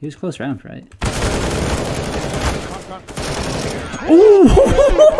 He was close round, right? Ooh!